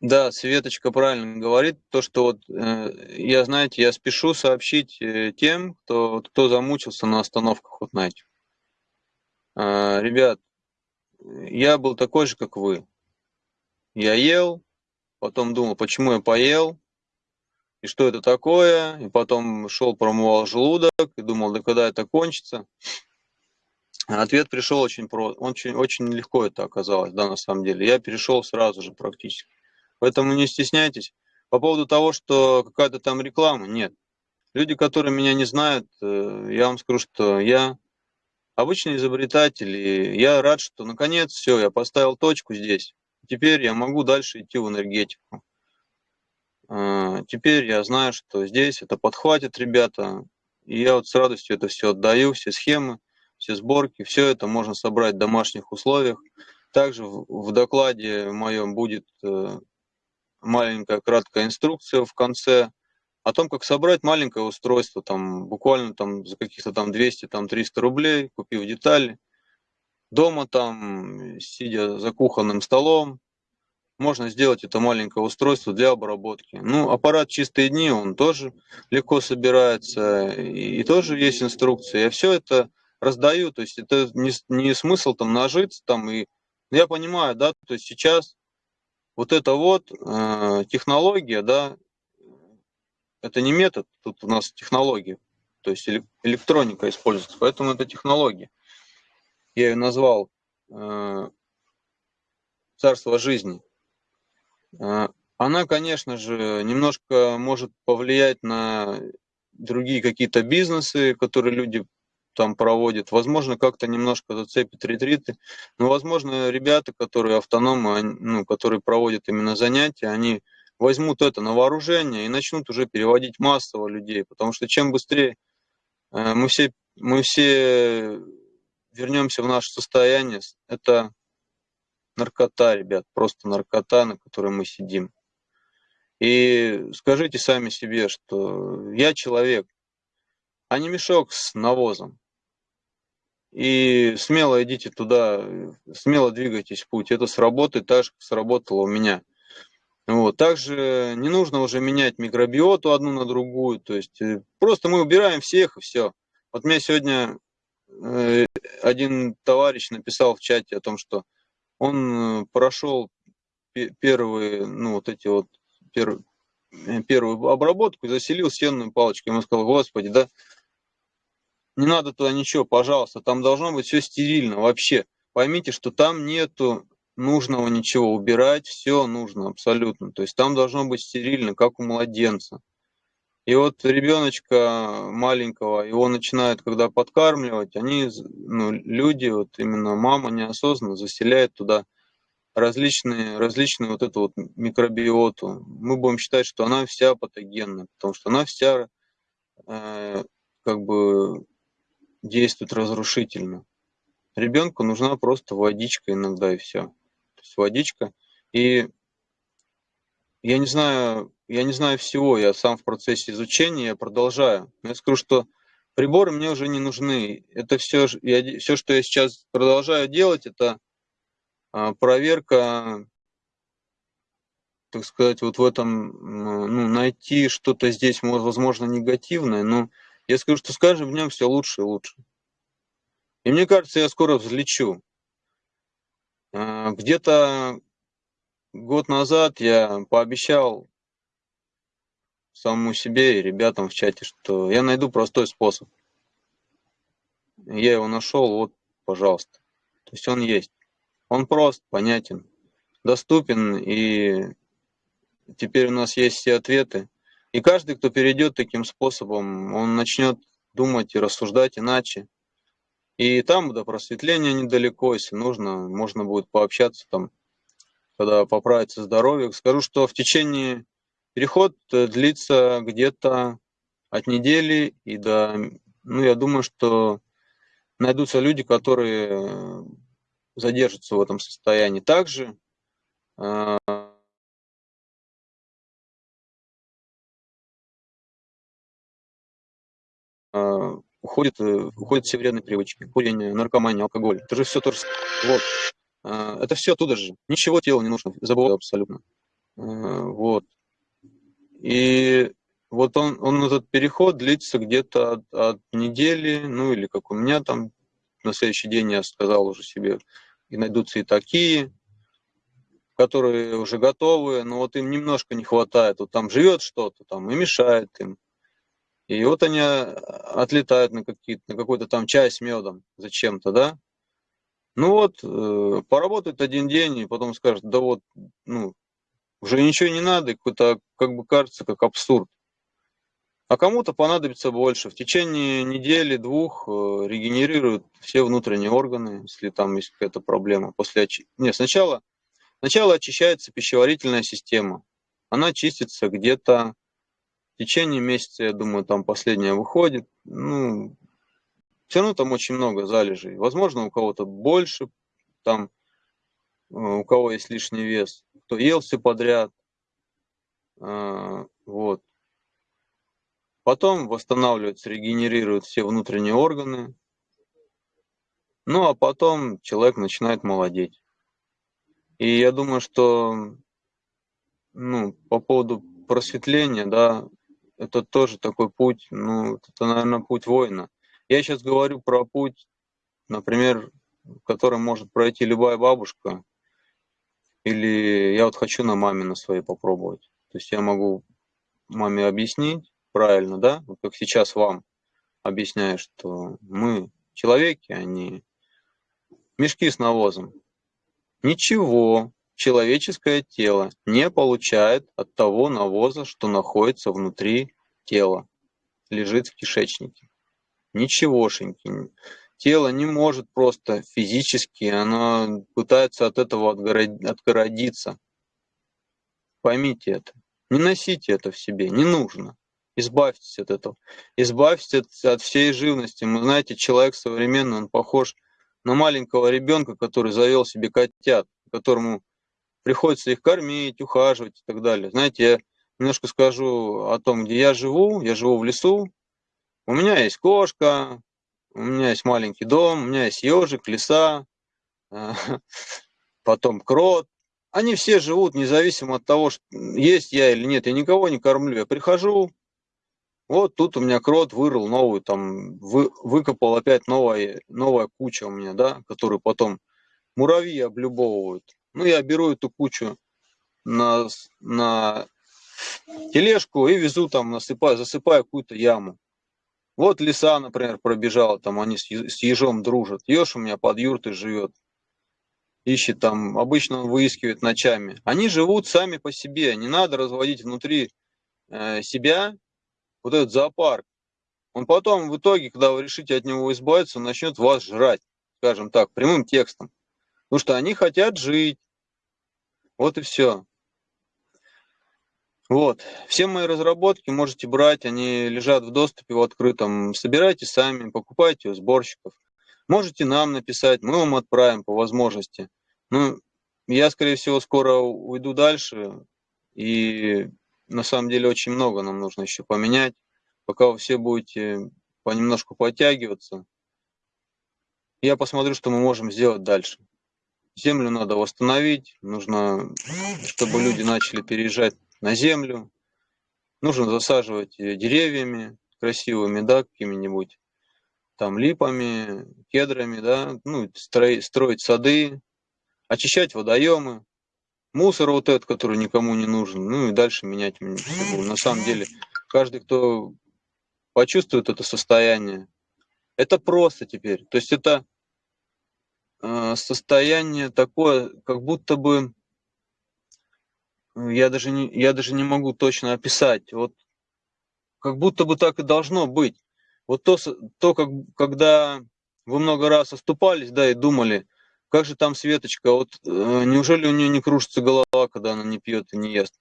Да, Светочка правильно говорит, то, что вот э, я, знаете, я спешу сообщить э, тем, кто, кто замучился на остановках, вот знаете. Э, ребят, я был такой же, как вы. Я ел, потом думал, почему я поел, и что это такое, и потом шел, промывал желудок, и думал, да когда это кончится. Ответ пришел очень просто, очень, очень легко это оказалось, да, на самом деле. Я перешел сразу же практически. Поэтому не стесняйтесь. По поводу того, что какая-то там реклама, нет. Люди, которые меня не знают, э, я вам скажу, что я обычный изобретатель, и я рад, что наконец все, я поставил точку здесь. Теперь я могу дальше идти в энергетику. А, теперь я знаю, что здесь это подхватит ребята, и я вот с радостью это все отдаю, все схемы, все сборки, все это можно собрать в домашних условиях. Также в докладе моем будет э, маленькая краткая инструкция в конце о том, как собрать маленькое устройство, там, буквально там, за каких-то там 200-300 там, рублей, купив детали. Дома там, сидя за кухонным столом, можно сделать это маленькое устройство для обработки. Ну, аппарат чистые дни, он тоже легко собирается, и, и тоже есть инструкция. Я все это раздаю, то есть это не, не смысл там нажиться там и... Я понимаю, да, то есть сейчас вот это вот э, технология, да, это не метод, тут у нас технология, то есть электроника используется, поэтому это технология. Я ее назвал э, царство жизни. Э, она, конечно же, немножко может повлиять на другие какие-то бизнесы, которые люди там проводят. Возможно, как-то немножко зацепит ретриты. Но, возможно, ребята, которые автономы, ну, которые проводят именно занятия, они возьмут это на вооружение и начнут уже переводить массово людей. Потому что чем быстрее э, мы все, мы все вернемся в наше состояние, это наркота, ребят, просто наркота, на которой мы сидим. И скажите сами себе, что я человек, а не мешок с навозом. И смело идите туда, смело двигайтесь в путь. Это сработает так же, как сработало у меня. Вот. Также не нужно уже менять микробиоту одну на другую. То есть э, просто мы убираем всех и все. Вот мне сегодня э, один товарищ написал в чате о том, что он э, прошел первые, ну вот эти вот первые, первую обработку и заселил сенную палочку. Ему сказал, господи, да не надо туда ничего, пожалуйста, там должно быть все стерильно вообще. Поймите, что там нету нужного ничего, убирать все нужно абсолютно. То есть там должно быть стерильно, как у младенца. И вот ребеночка маленького, его начинают, когда подкармливать, они, ну, люди, вот именно мама неосознанно заселяет туда различные, различные вот эту вот микробиоту. Мы будем считать, что она вся патогенна, потому что она вся э, как бы действует разрушительно. Ребенку нужна просто водичка иногда и все. То есть водичка. И я не знаю, я не знаю всего, я сам в процессе изучения, я продолжаю. Я скажу, что приборы мне уже не нужны. Это все, я, все что я сейчас продолжаю делать, это а, проверка, так сказать, вот в этом, ну, найти что-то здесь, возможно, негативное, но я скажу, что с каждым днем все лучше и лучше. И мне кажется, я скоро взлечу. А, где-то год назад я пообещал самому себе и ребятам в чате, что я найду простой способ. Я его нашел, вот, пожалуйста. То есть он есть. Он прост, понятен, доступен, и теперь у нас есть все ответы. И каждый, кто перейдет таким способом, он начнет думать и рассуждать иначе. И там до просветления недалеко, если нужно, можно будет пообщаться там, когда поправится здоровье. Скажу, что в течение переход э, длится где-то от недели и до, ну, я думаю, что найдутся люди, которые задержатся в этом состоянии. Также э, э, уходят все вредные привычки, курение, наркомания, алкоголь. Это же все то же Вот. Это все оттуда же. Ничего телу не нужно, забываю абсолютно. Вот. И вот он, он этот переход длится где-то от, от недели, ну или как у меня там, на следующий день я сказал уже себе, и найдутся и такие, которые уже готовы, но вот им немножко не хватает. Вот там живет что-то там и мешает им. И вот они а, отлетают на, на какой-то там чай с медом зачем-то, да? Ну вот, э, поработают один день, и потом скажут, да вот, ну, уже ничего не надо, какой-то, как бы кажется, как абсурд. А кому-то понадобится больше. В течение недели, двух э, регенерируют все внутренние органы, если там есть какая-то проблема. После оч... Нет, сначала, сначала очищается пищеварительная система. Она чистится где-то в течение месяца, я думаю, там последняя выходит. Ну, все равно там очень много залежей. Возможно, у кого-то больше, там, э, у кого есть лишний вес, кто ел все подряд. Э, вот. Потом восстанавливаются, регенерируют все внутренние органы. Ну, а потом человек начинает молодеть. И я думаю, что ну, по поводу просветления, да, это тоже такой путь, ну, это, наверное, путь воина. Я сейчас говорю про путь, например, который может пройти любая бабушка, или я вот хочу на маме на своей попробовать. То есть я могу маме объяснить, правильно, да? Вот как сейчас вам объясняю, что мы человеки, а не мешки с навозом. Ничего человеческое тело не получает от того навоза, что находится внутри тела, лежит в кишечнике. Ничегошеньки. Тело не может просто физически, оно пытается от этого отгородиться. Поймите это. Не носите это в себе, не нужно. Избавьтесь от этого. Избавьтесь от, от всей живности. Мы знаете, человек современный, он похож на маленького ребенка, который завел себе котят, которому приходится их кормить, ухаживать и так далее. Знаете, я немножко скажу о том, где я живу. Я живу в лесу. У меня есть кошка, у меня есть маленький дом, у меня есть ежик, леса, потом крот. Они все живут независимо от того, есть я или нет. Я никого не кормлю. Я прихожу, вот тут у меня крот вырыл новую, там, вы, выкопал опять новая, новая куча у меня, да, которую потом муравьи облюбовывают. Ну, я беру эту кучу на, на тележку и везу там, насыпаю, засыпаю какую-то яму. Вот лиса, например, пробежала, там они с ежом дружат. Еж у меня под юртой живет. Ищет там, обычно он выискивает ночами. Они живут сами по себе, не надо разводить внутри э, себя вот этот зоопарк, он потом в итоге, когда вы решите от него избавиться, он начнет вас жрать, скажем так, прямым текстом. Потому что они хотят жить. Вот и все. Вот. Все мои разработки можете брать, они лежат в доступе в открытом. Собирайте сами, покупайте у сборщиков. Можете нам написать, мы вам отправим по возможности. Ну, я, скорее всего, скоро уйду дальше, и на самом деле очень много нам нужно еще поменять. Пока вы все будете понемножку подтягиваться, я посмотрю, что мы можем сделать дальше. Землю надо восстановить, нужно, чтобы люди начали переезжать на землю. Нужно засаживать деревьями красивыми, да, какими-нибудь там липами, кедрами, да, ну, строить, строить сады, очищать водоемы, мусор вот этот, который никому не нужен, ну и дальше менять. На самом деле, каждый, кто почувствует это состояние, это просто теперь. То есть это э, состояние такое, как будто бы я даже не, я даже не могу точно описать. Вот как будто бы так и должно быть. Вот то, то как, когда вы много раз оступались, да, и думали, как же там Светочка, вот э, неужели у нее не кружится голова, когда она не пьет и не ест?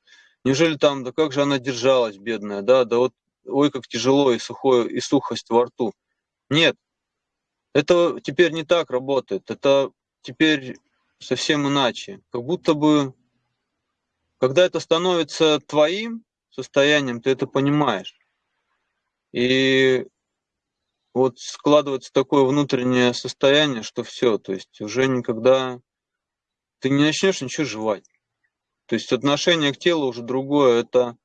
Неужели там, да как же она держалась, бедная, да, да вот, ой, как тяжело и сухое, и сухость во рту. Нет, это теперь не так работает, это теперь совсем иначе. Как будто бы, когда это становится твоим состоянием, ты это понимаешь. И вот складывается такое внутреннее состояние, что все, то есть уже никогда ты не начнешь ничего жевать. То есть отношение к телу уже другое. Это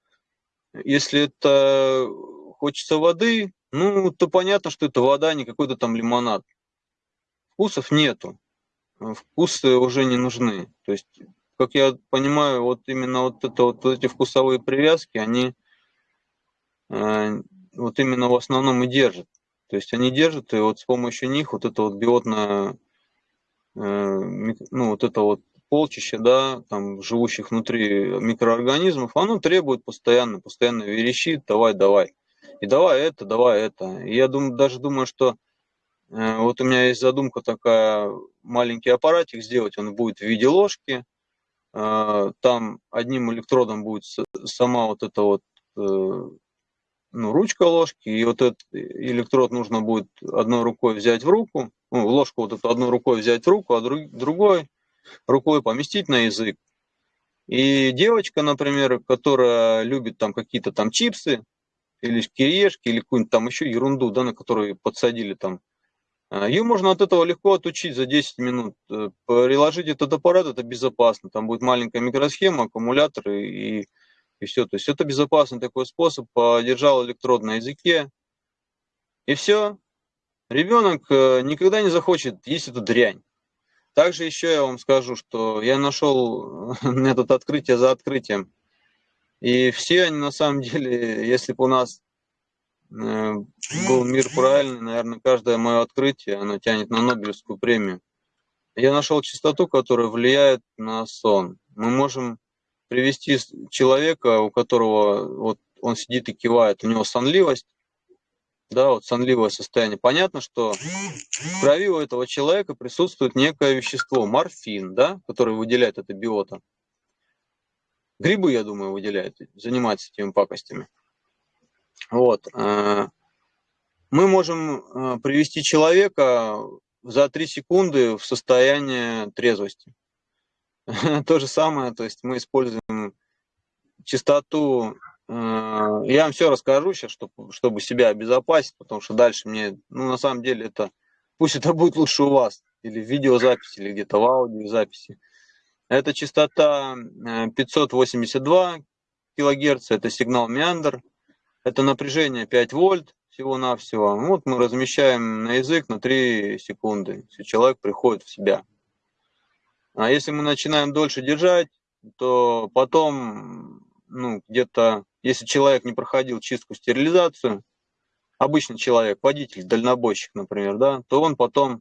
если это хочется воды, ну, то понятно, что это вода, а не какой-то там лимонад. Вкусов нету. Вкусы уже не нужны. То есть как я понимаю, вот именно вот, это, вот эти вкусовые привязки, они э, вот именно в основном и держат. То есть они держат, и вот с помощью них вот это вот биотное, э, ну вот это вот полчище, да, там живущих внутри микроорганизмов, оно требует постоянно, постоянно верещит, давай, давай. И давай это, давай это. И я думаю, даже думаю, что э, вот у меня есть задумка такая, маленький аппаратик сделать, он будет в виде ложки, там одним электродом будет сама вот эта вот э, ну, ручка ложки, и вот этот электрод нужно будет одной рукой взять в руку, ну, ложку вот эту одной рукой взять в руку, а друг, другой рукой поместить на язык. И девочка, например, которая любит там какие-то там чипсы, или кирешки, или какую-нибудь там еще ерунду, да, на которую подсадили там, а, ее можно от этого легко отучить за 10 минут. Э, приложить этот аппарат, это безопасно. Там будет маленькая микросхема, аккумулятор и, и все. То есть это безопасный такой способ. Подержал электрод на языке, и все. Ребенок э, никогда не захочет есть эту дрянь. Также еще я вам скажу, что я нашел метод открытия за открытием. И все они на самом деле, если бы у нас э, был мир правильный, наверное, каждое мое открытие, оно тянет на Нобелевскую премию. Я нашел частоту, которая влияет на сон. Мы можем привести человека, у которого вот он сидит и кивает, у него сонливость, да, вот сонливое состояние. Понятно, что в крови у этого человека присутствует некое вещество, морфин, да, который выделяет это биота. Грибы, я думаю, выделяют, занимаются этими пакостями. Вот. Э, мы можем э, привести человека за 3 секунды в состояние трезвости. То же самое, то есть мы используем частоту Э, я вам все расскажу сейчас, чтобы, чтобы себя обезопасить, потому что дальше мне, ну, на самом деле, это, пусть это будет лучше у вас, или в видеозаписи, или где-то в аудиозаписи. Это частота 582 э, килогерц, это сигнал меандр, это напряжение 5 вольт всего-навсего. Вот мы размещаем на язык на 3 секунды, если человек приходит в себя. А если мы начинаем дольше держать, то потом ну, где-то если человек не проходил чистку, стерилизацию, обычный человек, водитель, дальнобойщик, например, да, то он потом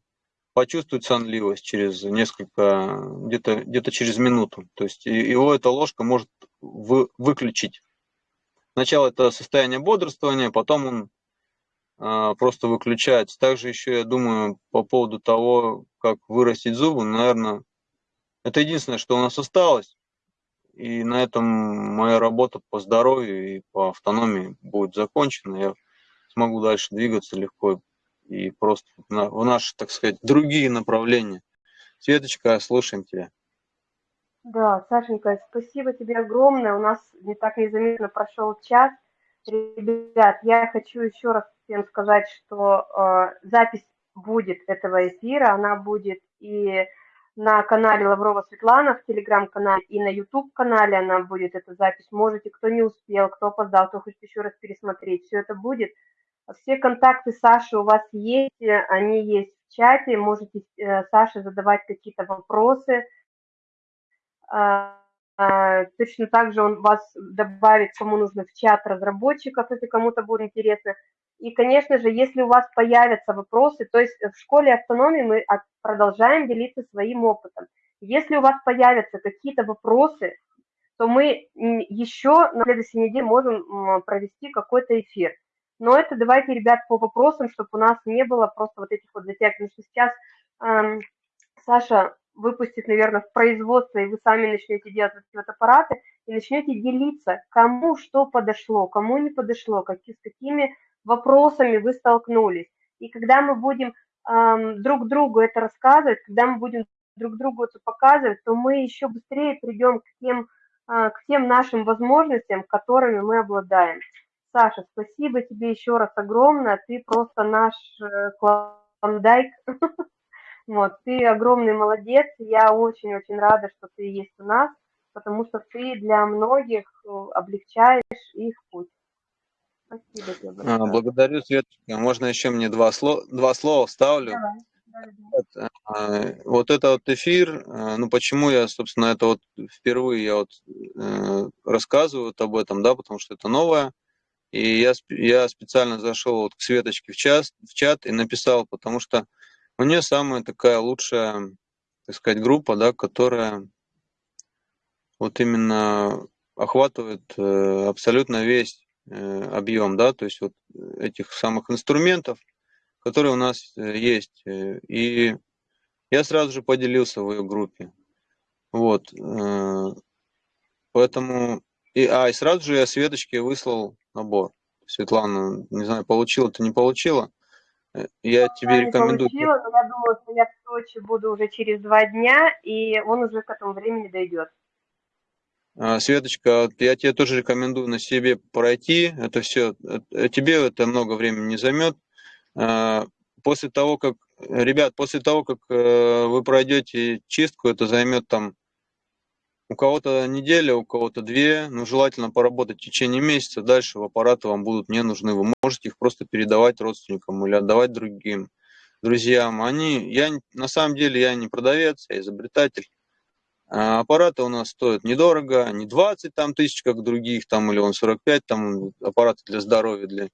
почувствует сонливость через несколько, где-то где, -то, через минуту. То есть его эта ложка может вы, выключить. Сначала это состояние бодрствования, потом он а, просто выключается. Также еще я думаю по поводу того, как вырастить зубы, наверное, это единственное, что у нас осталось. И на этом моя работа по здоровью и по автономии будет закончена. Я смогу дальше двигаться легко и просто в наши, так сказать, другие направления. Светочка, слушаем тебя. Да, Сашенька, спасибо тебе огромное. У нас не так незаметно прошел час. Ребят, я хочу еще раз всем сказать, что э, запись будет этого эфира, она будет и на канале Лаврова Светлана, в телеграм-канале и на YouTube-канале она будет, эта запись. Можете, кто не успел, кто опоздал, кто хочет еще раз пересмотреть, все это будет. Все контакты Саши у вас есть, они есть в чате, можете э, Саше задавать какие-то вопросы. А, точно так же он вас добавит, кому нужно, в чат разработчиков, если кому-то будет интересно. И, конечно же, если у вас появятся вопросы, то есть в школе автономии мы продолжаем делиться своим опытом. Если у вас появятся какие-то вопросы, то мы еще на следующей неделе можем провести какой-то эфир. Но это давайте, ребят, по вопросам, чтобы у нас не было просто вот этих вот затяг. Потому что сейчас эм, Саша выпустит, наверное, в производство, и вы сами начнете делать вот эти вот аппараты, и начнете делиться, кому что подошло, кому не подошло, какие, с какими вопросами вы столкнулись. И когда мы будем эм, друг другу это рассказывать, когда мы будем друг другу это показывать, то мы еще быстрее придем к тем, э, к тем нашим возможностям, которыми мы обладаем. Саша, спасибо тебе еще раз огромное, ты просто наш э, клондайк. Вот, ты огромный молодец, я очень-очень рада, что ты есть у нас, потому что ты для многих э, облегчаешь их путь. Спасибо тебе большое. Благодарю, Светочка. Можно еще мне два, слова, два слова вставлю? Давай. А, вот это вот эфир, а, ну почему я, собственно, это вот впервые я вот э, рассказываю об этом, да, потому что это новое. И я, я специально зашел вот к Светочке в, час, в чат и написал, потому что у нее самая такая лучшая, так сказать, группа, да, которая вот именно охватывает э, абсолютно весь э, объем, да, то есть вот этих самых инструментов, которые у нас э, есть. И я сразу же поделился в ее группе. Вот. Поэтому... И, а, и сразу же я Светочке выслал набор. Светлана, не знаю, получила ты, не получила. Я тебе я рекомендую. Не получила, но я думаю, что я в Сочи буду уже через два дня, и он уже к этому времени дойдет. А, Светочка, я тебе тоже рекомендую на себе пройти. Это все, тебе это много времени не займет. А, после того, как, ребят, после того, как э, вы пройдете чистку, это займет там у кого-то неделя, у кого-то две, ну, желательно поработать в течение месяца, дальше в аппараты вам будут не нужны, вы можете их просто передавать родственникам или отдавать другим друзьям. Они, я, на самом деле, я не продавец, я изобретатель. А аппараты у нас стоят недорого, не 20 там, тысяч, как других, там, или он 45, там, аппараты для здоровья, для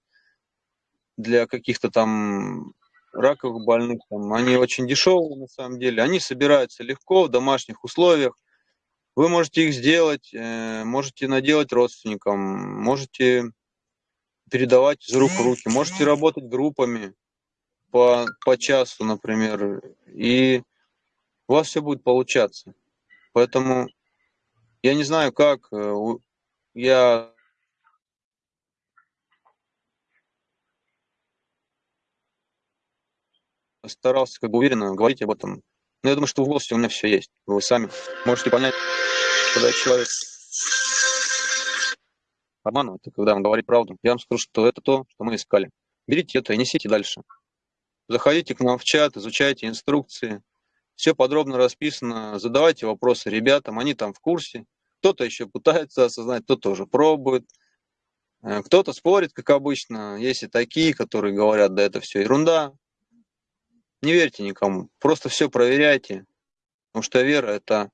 для каких-то там раковых больных, там, они очень дешевые на самом деле, они собираются легко в домашних условиях, вы можете их сделать, э, можете наделать родственникам, можете передавать из рук в руки, можете работать группами по, по часу, например, и у вас все будет получаться. Поэтому я не знаю, как э, я старался как бы уверенно говорить об этом. Но я думаю, что в голосе у меня все есть. Вы сами можете понять, когда человек обманывает, когда он говорит правду. Я вам скажу, что это то, что мы искали. Берите это и несите дальше. Заходите к нам в чат, изучайте инструкции. Все подробно расписано. Задавайте вопросы ребятам, они там в курсе. Кто-то еще пытается осознать, кто-то уже пробует. Э, кто-то спорит, как обычно. Есть и такие, которые говорят, да это все ерунда. Не верьте никому, просто все проверяйте, потому что вера это...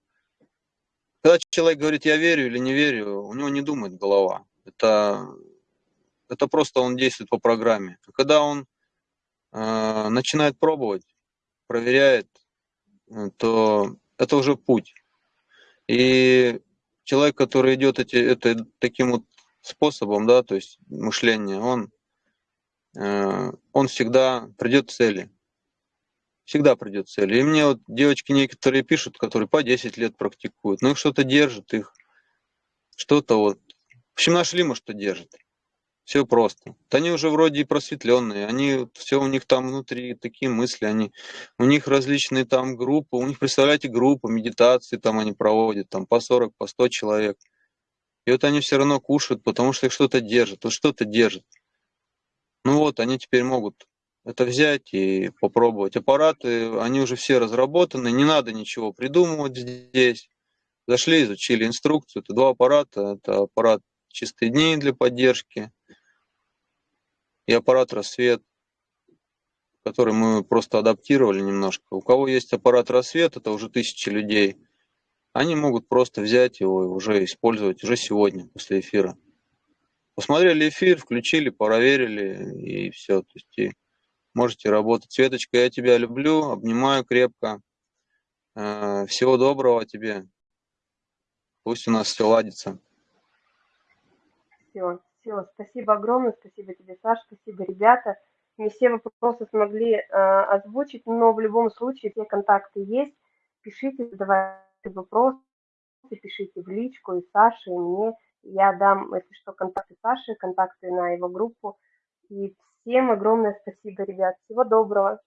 Когда человек говорит, я верю или не верю, у него не думает голова. Это, это просто он действует по программе. А когда он э, начинает пробовать, проверяет, э, то это уже путь. И человек, который идет эти, это, таким вот способом, да, то есть мышление, он, э, он всегда придет к цели всегда придет цель. И мне вот девочки некоторые пишут, которые по 10 лет практикуют, ну их что-то держит, их что-то вот. В общем, нашли мы, что держит. Все просто. Вот они уже вроде и просветленные, они все у них там внутри такие мысли, они у них различные там группы, у них, представляете, группы, медитации там они проводят, там по 40, по 100 человек. И вот они все равно кушают, потому что их что-то держит, вот что-то держит. Ну вот, они теперь могут это взять и попробовать. Аппараты, они уже все разработаны, не надо ничего придумывать здесь. Зашли, изучили инструкцию. Это два аппарата. Это аппарат чистые дни для поддержки и аппарат рассвет, который мы просто адаптировали немножко. У кого есть аппарат рассвет, это уже тысячи людей, они могут просто взять его и уже использовать уже сегодня, после эфира. Посмотрели эфир, включили, проверили и все. То есть можете работать. Светочка, я тебя люблю, обнимаю крепко. Э, всего доброго тебе. Пусть у нас все ладится. Все, все. Спасибо огромное, спасибо тебе, Саша, спасибо, ребята. Не все вопросы смогли э, озвучить, но в любом случае все контакты есть. Пишите, задавайте вопросы, пишите в личку и Саше, и мне. Я дам, если что, контакты Саши, контакты на его группу. И Всем огромное спасибо, ребят. Всего доброго.